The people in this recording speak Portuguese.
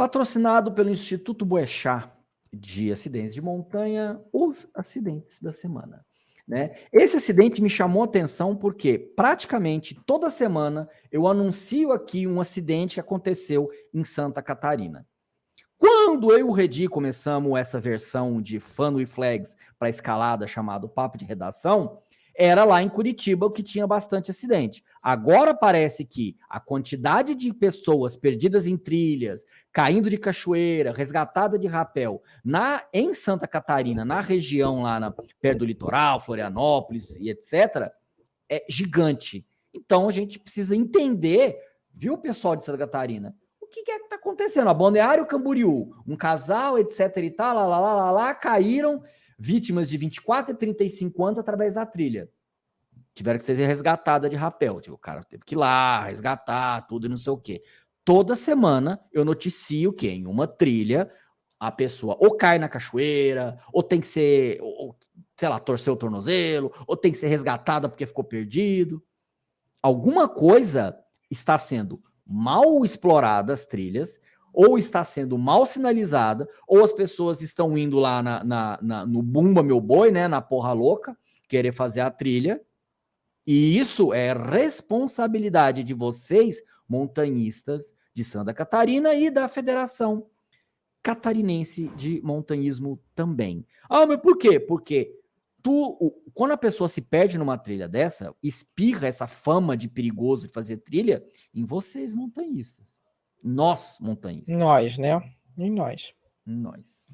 Patrocinado pelo Instituto Boechat de acidentes de montanha, os acidentes da semana. Né? Esse acidente me chamou atenção porque praticamente toda semana eu anuncio aqui um acidente que aconteceu em Santa Catarina. Quando eu e o Redi começamos essa versão de Fun e Flags para escalada chamado Papo de Redação, era lá em Curitiba o que tinha bastante acidente. Agora parece que a quantidade de pessoas perdidas em trilhas, caindo de cachoeira, resgatada de rapel, na em Santa Catarina, na região lá na, perto do litoral, Florianópolis e etc., é gigante. Então a gente precisa entender, viu, pessoal de Santa Catarina, que, que é que está acontecendo? A Balneário Camboriú, um casal, etc e tal, lá, lá, lá, lá, lá, caíram vítimas de 24 e 35 anos através da trilha. Tiveram que ser resgatada de rapel. Tipo, o cara teve que ir lá, resgatar, tudo e não sei o quê. Toda semana eu noticio que em uma trilha a pessoa ou cai na cachoeira, ou tem que ser, ou, sei lá, torceu o tornozelo, ou tem que ser resgatada porque ficou perdido. Alguma coisa está sendo mal explorada as trilhas, ou está sendo mal sinalizada, ou as pessoas estão indo lá na, na, na, no Bumba Meu Boi, né, na porra louca, querer fazer a trilha, e isso é responsabilidade de vocês, montanhistas de Santa Catarina e da Federação Catarinense de Montanhismo também. Ah, mas por quê? Porque tu, quando a pessoa se perde numa trilha dessa, espirra essa fama de perigoso de fazer trilha em vocês, montanhistas. Nós, montanhistas. Nós, né? Em nós. Em nós.